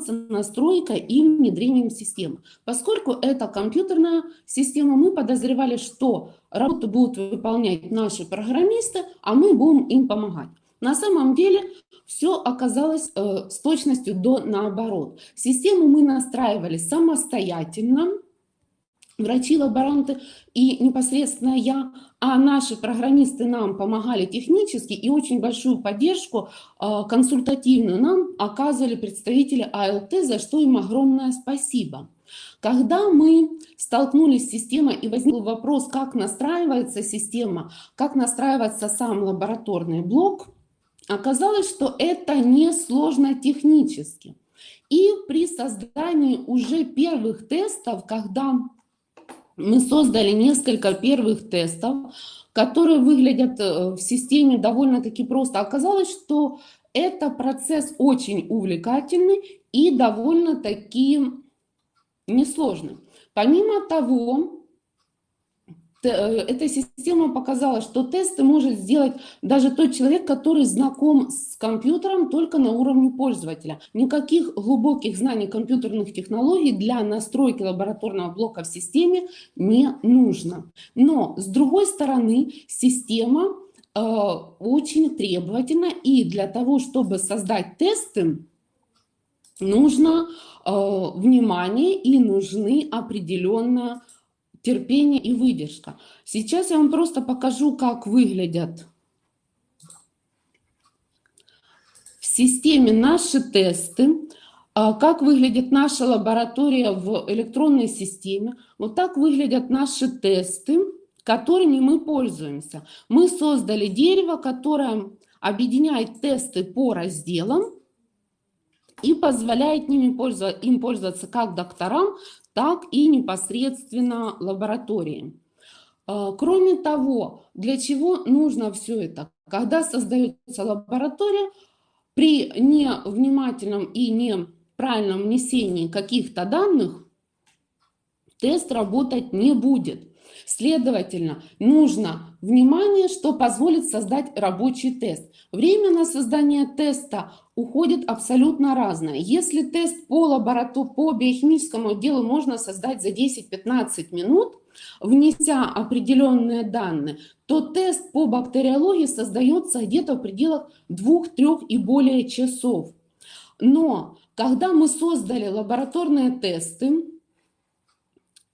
заниматься настройкой и внедрением системы. Поскольку это компьютерная система, мы подозревали, что работу будут выполнять наши программисты, а мы будем им помогать. На самом деле все оказалось э, с точностью до наоборот. Систему мы настраивали самостоятельно, врачи-лаборанты и непосредственно я, а наши программисты нам помогали технически и очень большую поддержку э, консультативную нам оказывали представители АЛТ, за что им огромное спасибо. Когда мы столкнулись с системой и возник вопрос, как настраивается система, как настраивается сам лабораторный блок, оказалось, что это не сложно технически. И при создании уже первых тестов, когда мы создали несколько первых тестов, которые выглядят э, в системе довольно-таки просто. Оказалось, что это процесс очень увлекательный и довольно-таки несложный. Помимо того, эта система показала, что тесты может сделать даже тот человек, который знаком с компьютером только на уровне пользователя. Никаких глубоких знаний компьютерных технологий для настройки лабораторного блока в системе не нужно. Но, с другой стороны, система э, очень требовательна, и для того, чтобы создать тесты, нужно э, внимание и нужны определенные терпение и выдержка. Сейчас я вам просто покажу, как выглядят в системе наши тесты, а, как выглядит наша лаборатория в электронной системе. Вот так выглядят наши тесты, которыми мы пользуемся. Мы создали дерево, которое объединяет тесты по разделам и позволяет ними пользоваться, им пользоваться как докторам, так и непосредственно лаборатории. А, кроме того, для чего нужно все это? Когда создается лаборатория, при невнимательном и неправильном внесении каких-то данных тест работать не будет. Следовательно, нужно внимание, что позволит создать рабочий тест. Время на создание теста уходит абсолютно разное. Если тест по лаборатории, по биохимическому делу можно создать за 10-15 минут, внеся определенные данные, то тест по бактериологии создается где-то в пределах 2-3 и более часов. Но когда мы создали лабораторные тесты,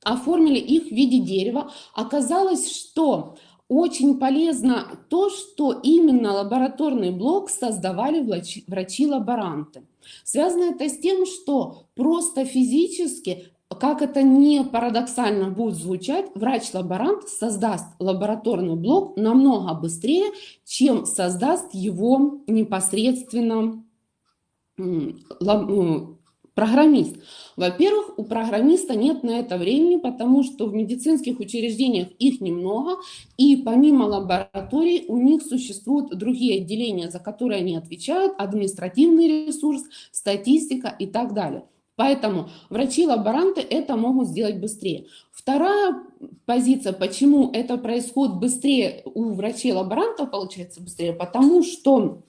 оформили их в виде дерева, оказалось, что очень полезно то, что именно лабораторный блок создавали врачи-лаборанты. Связано это с тем, что просто физически, как это не парадоксально будет звучать, врач-лаборант создаст лабораторный блок намного быстрее, чем создаст его непосредственно Программист. Во-первых, у программиста нет на это времени, потому что в медицинских учреждениях их немного, и помимо лабораторий у них существуют другие отделения, за которые они отвечают, административный ресурс, статистика и так далее. Поэтому врачи-лаборанты это могут сделать быстрее. Вторая позиция, почему это происходит быстрее у врачей-лаборантов, получается быстрее, потому что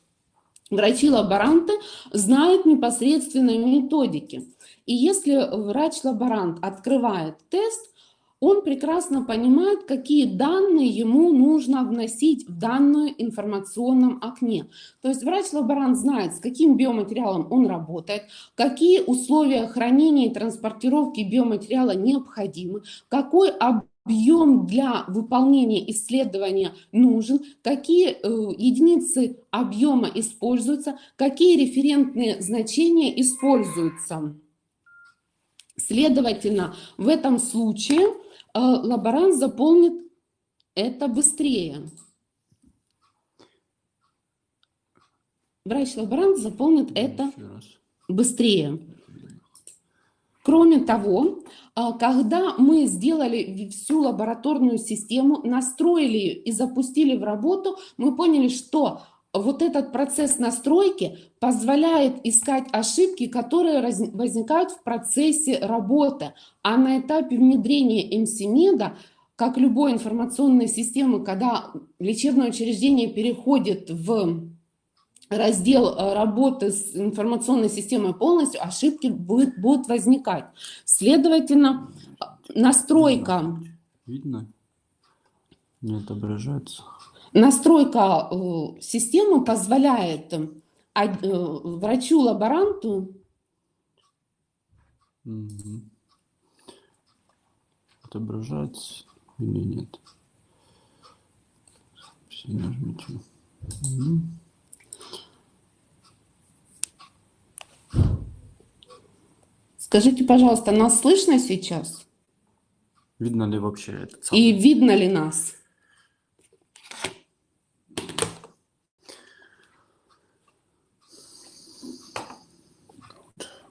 Врачи-лаборанты знают непосредственно методики. И если врач-лаборант открывает тест, он прекрасно понимает, какие данные ему нужно вносить в данную информационном окне. То есть врач-лаборант знает, с каким биоматериалом он работает, какие условия хранения и транспортировки биоматериала необходимы, какой объем объем для выполнения исследования нужен, какие э, единицы объема используются, какие референтные значения используются. Следовательно, в этом случае э, лаборант заполнит это быстрее. Врач-лаборант заполнит это быстрее. Кроме того, а, когда мы сделали всю лабораторную систему, настроили ее и запустили в работу, мы поняли, что вот этот процесс настройки позволяет искать ошибки, которые возникают в процессе работы. А на этапе внедрения МСИМЕДа, как любой информационной системы, когда лечебное учреждение переходит в раздел э, работы с информационной системой полностью, ошибки будет, будут возникать. Следовательно, настройка... Видно? Не отображается. Настройка э, системы позволяет э, врачу-лаборанту угу. отображается или нет. Все нажмите. Угу. Скажите, пожалуйста, нас слышно сейчас? Видно ли вообще это? И видно ли нас?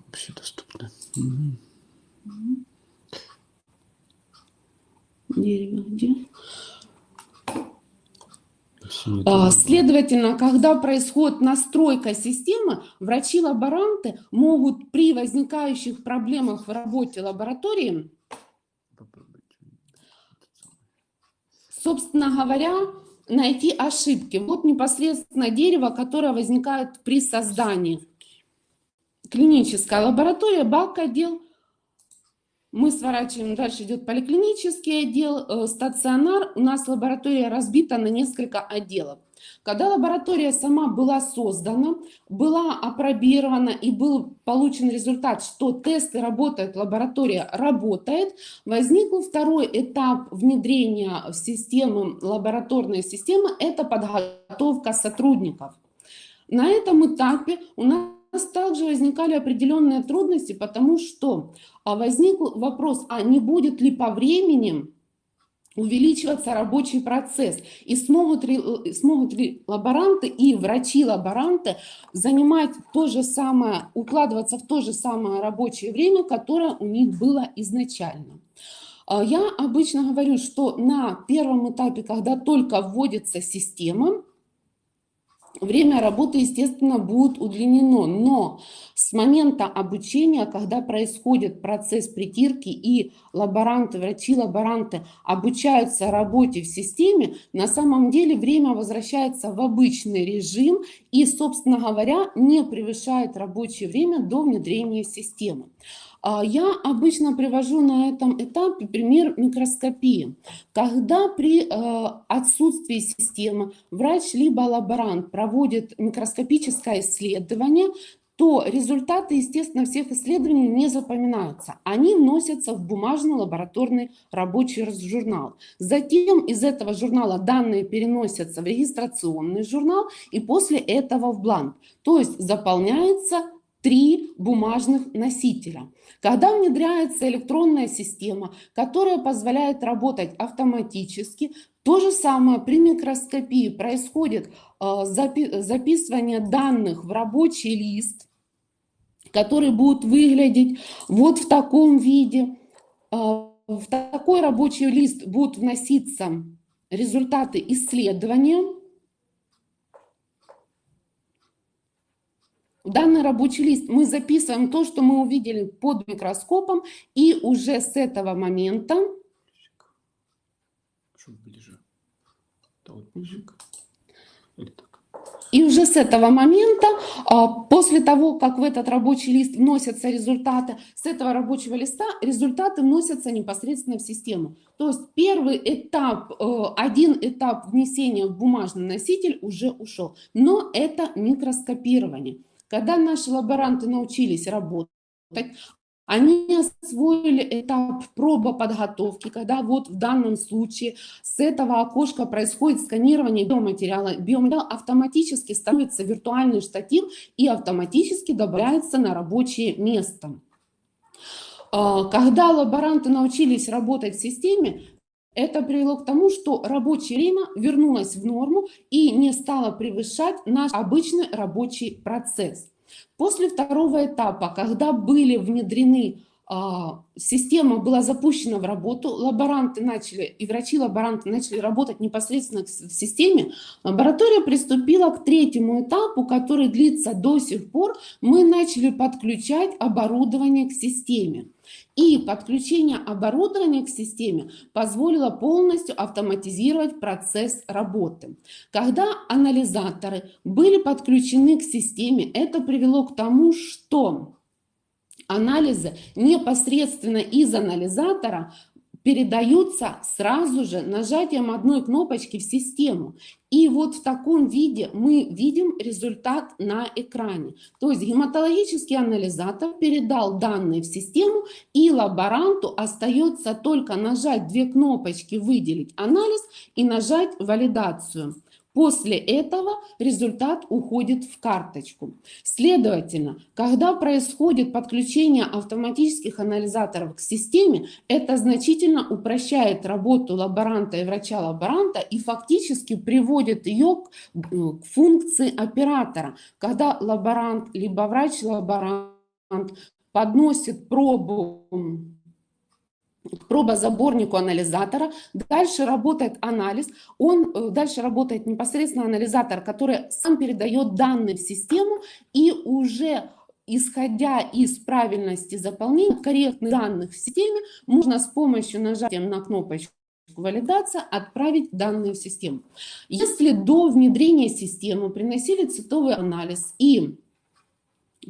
Вообще доступно. Угу. Дерево где? А, следовательно, когда происходит настройка системы, врачи-лаборанты могут при возникающих проблемах в работе лаборатории, собственно говоря, найти ошибки. Вот непосредственно дерево, которое возникает при создании. Клиническая лаборатория, бак-отдел – мы сворачиваем, дальше идет поликлинический отдел, э, стационар. У нас лаборатория разбита на несколько отделов. Когда лаборатория сама была создана, была опробирована и был получен результат, что тесты работают, лаборатория работает, возник второй этап внедрения в систему, лабораторной системы, это подготовка сотрудников. На этом этапе у нас нас также возникали определенные трудности, потому что а, возник вопрос, а не будет ли по времени увеличиваться рабочий процесс и смогут ли, э, смогут ли лаборанты и врачи-лаборанты занимать то же самое, укладываться в то же самое рабочее время, которое у них было изначально. А, я обычно говорю, что на первом этапе, когда только вводится система, Время работы, естественно, будет удлинено, но с момента обучения, когда происходит процесс притирки и лаборанты, врачи-лаборанты обучаются работе в системе, на самом деле время возвращается в обычный режим и, собственно говоря, не превышает рабочее время до внедрения системы. А, я обычно привожу на этом этапе пример микроскопии. Когда при э, отсутствии системы врач либо лаборант проводит микроскопическое исследование, то результаты, естественно, всех исследований не запоминаются. Они вносятся в бумажный лабораторный рабочий журнал. Затем из этого журнала данные переносятся в регистрационный журнал и после этого в бланк. То есть заполняется три бумажных носителя. Когда внедряется электронная система, которая позволяет работать автоматически, то же самое при микроскопии происходит э, записывание данных в рабочий лист, который будет выглядеть вот в таком виде. Э, в такой рабочий лист будут вноситься результаты исследования, В данный рабочий лист мы записываем то, что мы увидели под микроскопом, и уже с этого момента... И уже с этого момента, а, после того, как в этот рабочий лист вносятся результаты, с этого рабочего листа результаты вносятся непосредственно в систему. То есть первый этап, э, один этап внесения в бумажный носитель уже ушел. Но это микроскопирование. Когда наши лаборанты научились работать, они освоили этап проба подготовки, когда вот в данном случае с этого окошка происходит сканирование биоматериала. Биоматериал автоматически становится виртуальный штатив и автоматически добавляется на рабочее место. А, когда лаборанты научились работать в системе, это привело к тому, что рабочее время вернулось в норму и не стало превышать наш обычный рабочий процесс. После второго этапа, когда были внедрены система была запущена в работу, лаборанты начали, и врачи-лаборанты начали работать непосредственно в системе, лаборатория приступила к третьему этапу, который длится до сих пор. Мы начали подключать оборудование к системе. И подключение оборудования к системе позволило полностью автоматизировать процесс работы. Когда анализаторы были подключены к системе, это привело к тому, что анализы непосредственно из анализатора передаются сразу же нажатием одной кнопочки в систему. И вот в таком виде мы видим результат на экране. То есть гематологический анализатор передал данные в систему, и лаборанту остается только нажать две кнопочки «Выделить анализ» и нажать «Валидацию». После этого результат уходит в карточку. Следовательно, когда происходит подключение автоматических анализаторов к системе, это значительно упрощает работу лаборанта и врача-лаборанта и фактически приводит ее к, э, к функции оператора. Когда лаборант либо врач-лаборант подносит пробу к пробозаборнику анализатора. Дальше работает анализ. Он, э, дальше работает непосредственно анализатор, который сам передает данные в систему и уже исходя из правильности заполнения корректных данных в системе, можно с помощью нажатия на кнопочку валидация отправить данные в систему. Если до внедрения системы приносили цветовый анализ и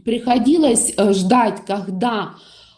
приходилось э, ждать, когда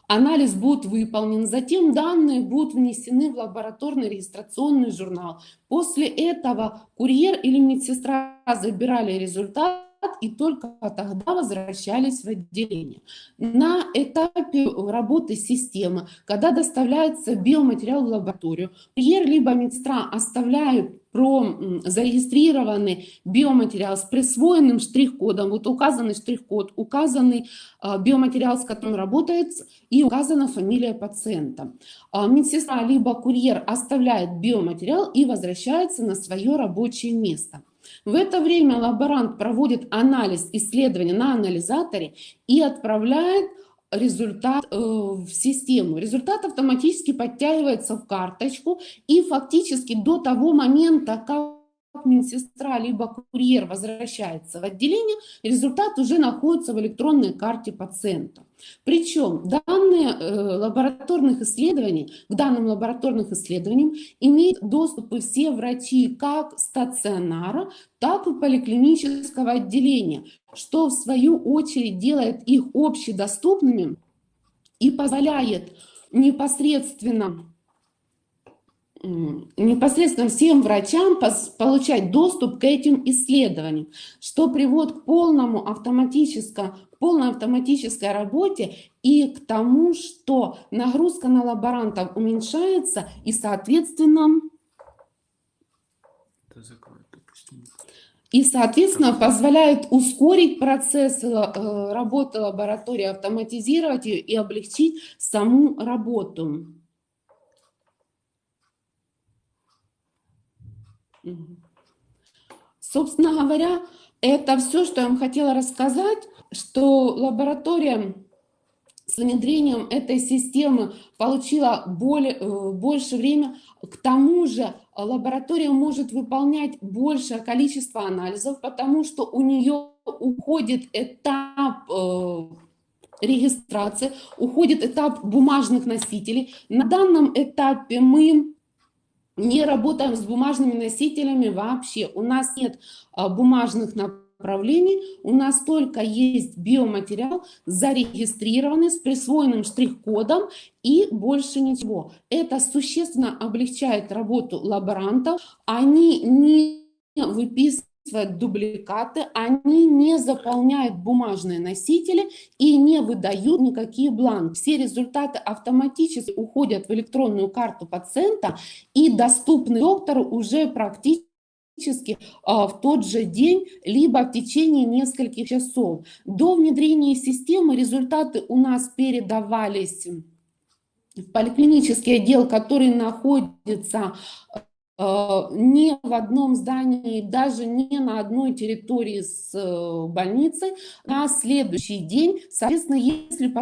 Анализ будет выполнен, затем данные будут внесены в лабораторный регистрационный журнал. После этого курьер или медсестра забирали результат и только тогда возвращались в отделение. На этапе работы системы, когда доставляется биоматериал в лабораторию, курьер либо медсестра оставляют про зарегистрированный биоматериал с присвоенным штрих-кодом, вот указанный штрих-код, указанный а, биоматериал, с которым работает, и указана фамилия пациента. А, медсестра либо курьер оставляет биоматериал и возвращается на свое рабочее место. В это время лаборант проводит анализ исследования на анализаторе и отправляет результат э, в систему. Результат автоматически подтягивается в карточку и фактически до того момента, как медсестра либо курьер возвращается в отделение, результат уже находится в электронной карте пациента. Причем данные э, лабораторных исследований, к данным лабораторных исследованиям имеют доступ и все врачи как стационара, так и поликлинического отделения, что в свою очередь делает их общедоступными и позволяет непосредственно непосредственно всем врачам получать доступ к этим исследованиям, что приводит к полному автоматическому, полной автоматической работе и к тому, что нагрузка на лаборантов уменьшается и, соответственно, и, соответственно, позволяет ускорить процесс э, работы лаборатории, автоматизировать ее и облегчить саму работу. Собственно говоря, это все, что я вам хотела рассказать, что лаборатория с внедрением этой системы получила более, э, больше время. К тому же лаборатория может выполнять большее количество анализов, потому что у нее уходит этап э, регистрации, уходит этап бумажных носителей. На данном этапе мы не работаем с бумажными носителями вообще. У нас нет а, бумажных направлений, у нас только есть биоматериал, зарегистрированный с присвоенным штрих-кодом и больше ничего. Это существенно облегчает работу лаборантов. Они не выписывают дубликаты, они не заполняют бумажные носители и не выдают никакие бланки. Все результаты автоматически уходят в электронную карту пациента и доступны доктору уже практически а, в тот же день, либо в течение нескольких часов. До внедрения системы результаты у нас передавались в поликлинический отдел, который находится Э, не в одном здании, даже не на одной территории с э, больницей на следующий день. Соответственно, если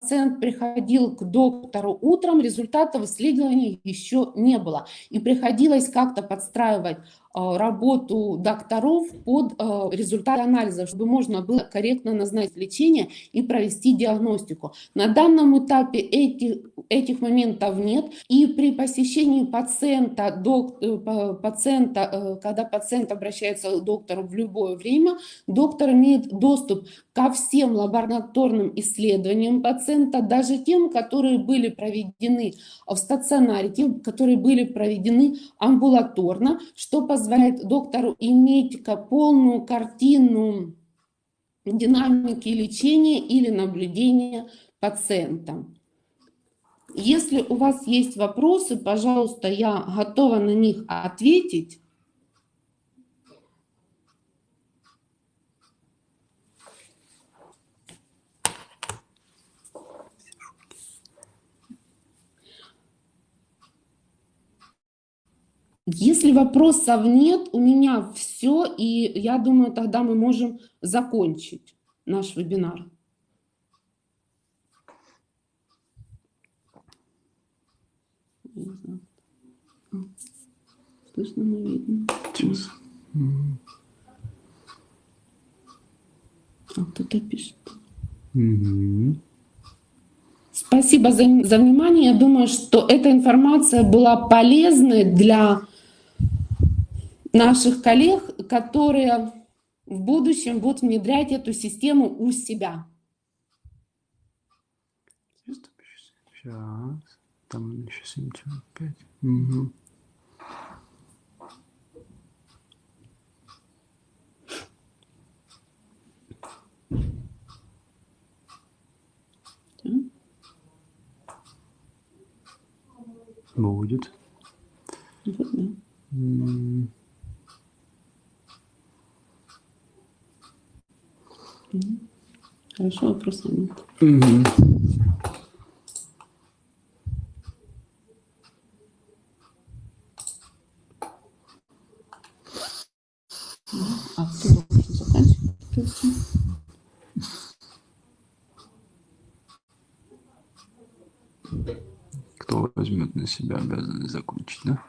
пациент приходил к доктору утром, результатов исследований еще не было. И приходилось как-то подстраивать работу докторов под э, результаты анализа, чтобы можно было корректно назначить лечение и провести диагностику. На данном этапе этих, этих моментов нет. И при посещении пациента, док, э, пациента, когда пациент обращается к доктору в любое время, доктор имеет доступ ко всем лабораторным исследованиям пациента, даже тем, которые были проведены в стационаре, тем, которые были проведены амбулаторно, что позволяет позволяет доктору иметь полную картину динамики лечения или наблюдения пациента. Если у вас есть вопросы, пожалуйста, я готова на них ответить. Если вопросов нет, у меня все, и я думаю, тогда мы можем закончить наш вебинар. Слышно, не видно. Сейчас. А, кто-то пишет. Угу. Спасибо за, за внимание. Я думаю, что эта информация была полезной для наших коллег, которые в будущем будут внедрять эту систему у себя. Сейчас. Там еще 75. Угу. Будет. Вот, да. Хорошо, вопросов нет. Угу. А кто должен заканчивать? Кто возьмет на себя обязанность закончить, да?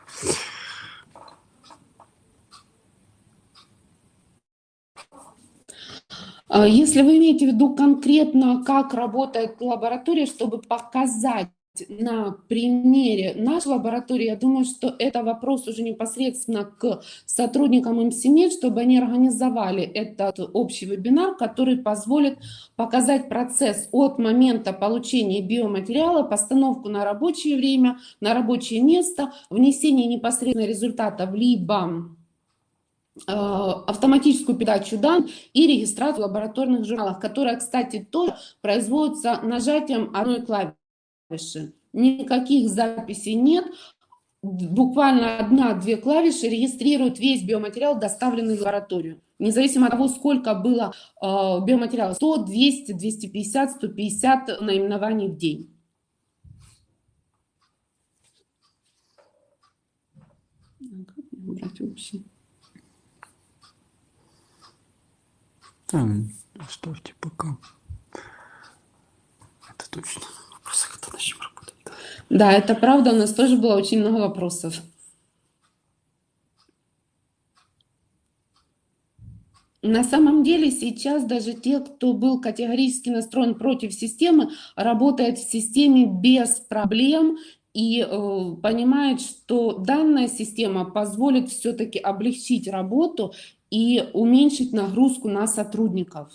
Если вы имеете в виду конкретно, как работает лаборатория, чтобы показать на примере нашей лаборатории, я думаю, что это вопрос уже непосредственно к сотрудникам МСИМЕД, чтобы они организовали этот общий вебинар, который позволит показать процесс от момента получения биоматериала, постановку на рабочее время, на рабочее место, внесение непосредственно результатов либо автоматическую передачу данных и регистрацию лабораторных журналах, которая, кстати, тоже производится нажатием одной клавиши. Никаких записей нет, буквально одна-две клавиши регистрируют весь биоматериал, доставленный в лабораторию. Независимо от того, сколько было э, биоматериала, 100, 200, 250, 150 наименований в день. Как убрать общий? Там оставьте пока. Это точно. Вопросы, когда начнем работать. Да, это правда. У нас тоже было очень много вопросов. На самом деле сейчас даже те, кто был категорически настроен против системы, работает в системе без проблем и э, понимает, что данная система позволит все-таки облегчить работу и уменьшить нагрузку на сотрудников.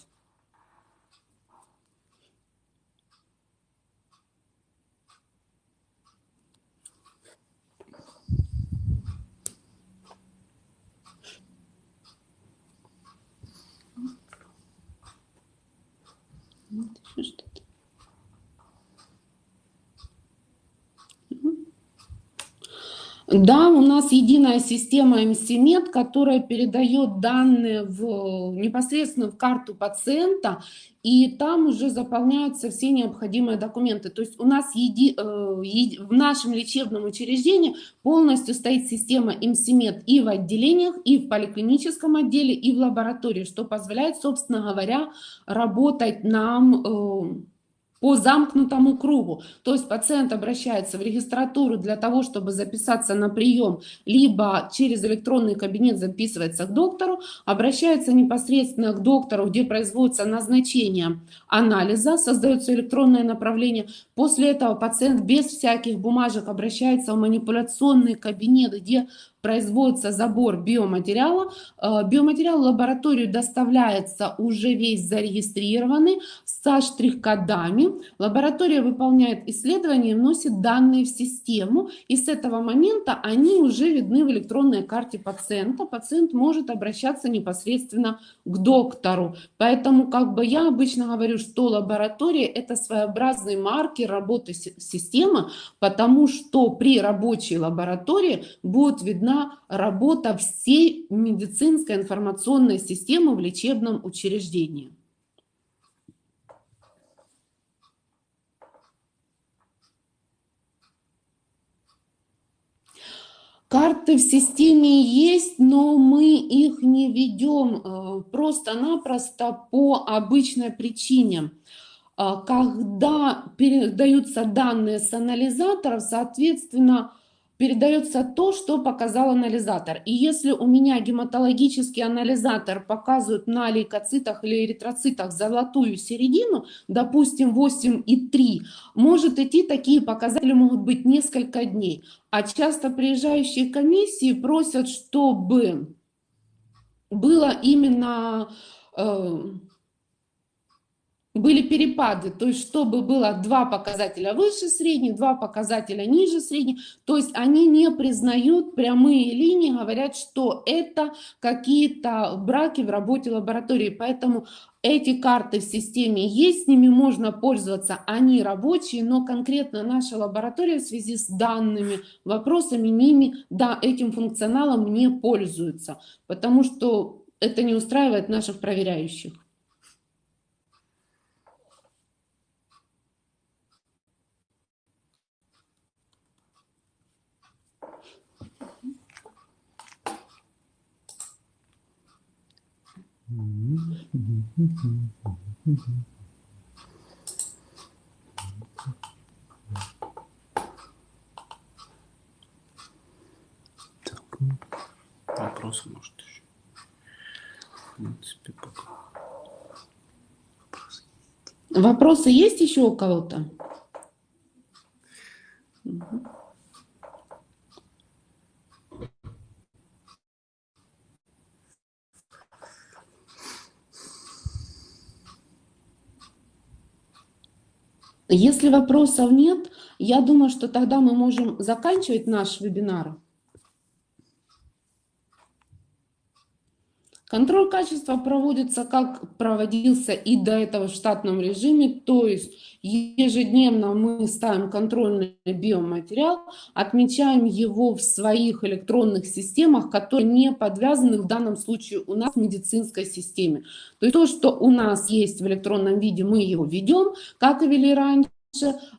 Да, у нас единая система МСИМЕД, которая передает данные в, непосредственно в карту пациента, и там уже заполняются все необходимые документы. То есть у нас еди, э, еди, в нашем лечебном учреждении полностью стоит система МСИМЕД и в отделениях, и в поликлиническом отделе, и в лаборатории, что позволяет, собственно говоря, работать нам... Э, по замкнутому кругу. То есть пациент обращается в регистратуру для того, чтобы записаться на прием, либо через электронный кабинет записывается к доктору, обращается непосредственно к доктору, где производится назначение анализа, создается электронное направление. После этого пациент без всяких бумажек обращается в манипуляционный кабинет, где производится забор биоматериала. Э, биоматериал в лабораторию доставляется уже весь зарегистрированный со штрих-кодами. Лаборатория выполняет исследования и вносит данные в систему. И с этого момента они уже видны в электронной карте пациента. Пациент может обращаться непосредственно к доктору. Поэтому как бы я обычно говорю, что лаборатория это своеобразный маркер работы системы, потому что при рабочей лаборатории будет видна работа всей медицинской информационной системы в лечебном учреждении. Карты в системе есть, но мы их не ведем э, просто-напросто по обычной причине. Э, когда передаются данные с анализаторов, соответственно, передается то, что показал анализатор. И если у меня гематологический анализатор показывает на лейкоцитах или эритроцитах золотую середину, допустим 8,3, может идти такие показатели могут быть несколько дней. А часто приезжающие комиссии просят, чтобы было именно... Э, были перепады, то есть чтобы было два показателя выше средних, два показателя ниже средних, то есть они не признают прямые линии, говорят, что это какие-то браки в работе лаборатории, поэтому эти карты в системе есть, с ними можно пользоваться, они рабочие, но конкретно наша лаборатория в связи с данными вопросами ними, да, этим функционалом не пользуется, потому что это не устраивает наших проверяющих. Так, ну, вопросы, может, еще. В принципе, пока. Вопросы. Вопросы есть еще у кого-то? Угу. Если вопросов нет, я думаю, что тогда мы можем заканчивать наш вебинар. Контроль качества проводится, как проводился и до этого в штатном режиме, то есть ежедневно мы ставим контрольный биоматериал, отмечаем его в своих электронных системах, которые не подвязаны в данном случае у нас в медицинской системе. То есть то, что у нас есть в электронном виде, мы его ведем, как и вели раньше,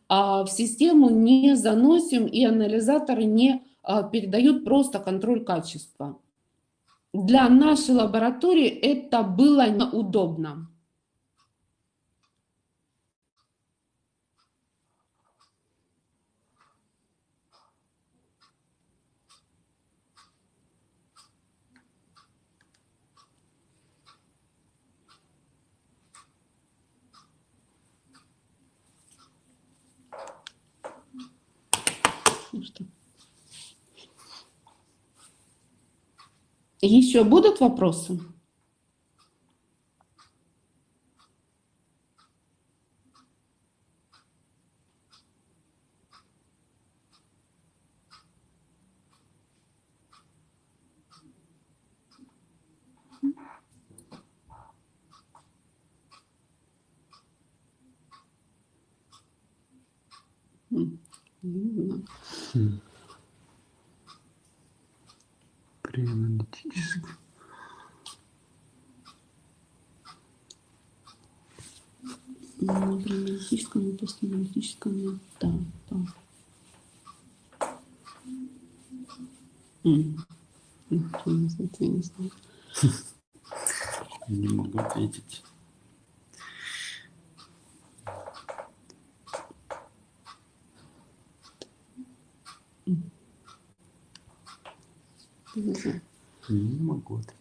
а в систему не заносим и анализаторы не а, передают просто контроль качества для нашей лаборатории это было неудобно. Ну что? Еще будут вопросы? Хм Ну, преаналитическом и да, да. Я не знаю. Не могу ответить. Не знаю. Ответить.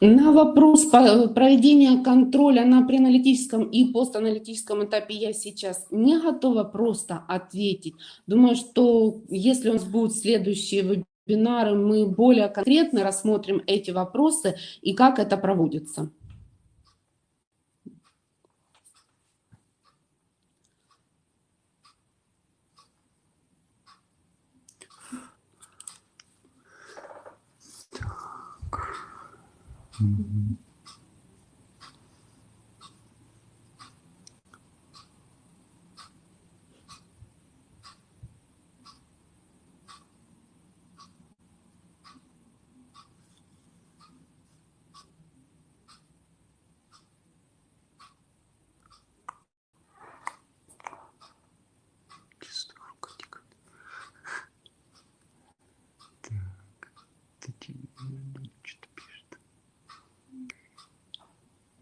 На вопрос проведения контроля на преаналитическом и постаналитическом этапе я сейчас не готова просто ответить. Думаю, что если у нас будут следующие вебинары, мы более конкретно рассмотрим эти вопросы и как это проводится. Mm-hmm.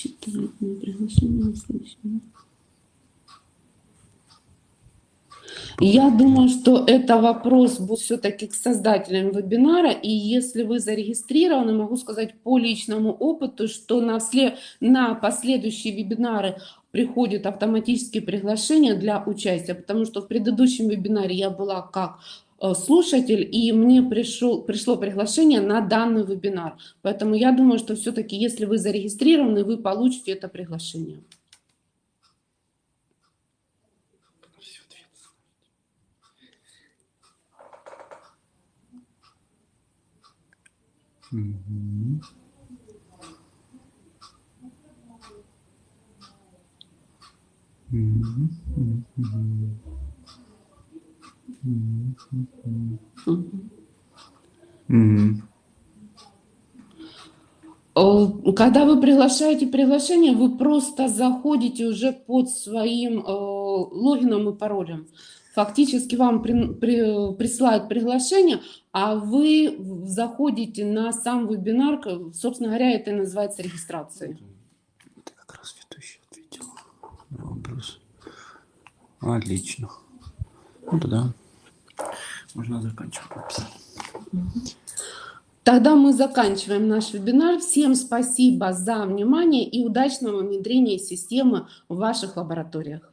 расчитывать на приглашение на следующий. Я думаю, что это вопрос будет все-таки к создателям вебинара. И если вы зарегистрированы, могу сказать по личному опыту, что на, сле- на последующие вебинары приходят автоматические приглашения для участия, потому что в предыдущем вебинаре я была как слушатель, и мне пришел, пришло приглашение на данный вебинар. Поэтому я думаю, что все-таки, если вы зарегистрированы, вы получите это приглашение. всё ответственно. Мгм. Когда вы приглашаете приглашение, вы просто заходите уже под своим э, логином и паролем. Фактически вам при- при- присылают приглашение, а вы заходите на сам вебинар, собственно говоря, это и называется регистрацией. Ты как раз ведущий ответил на вопрос. Отлично. Ну тогда можно заканчивать. Тогда мы заканчиваем наш вебинар. Всем спасибо за внимание и удачного внедрения системы в ваших лабораториях.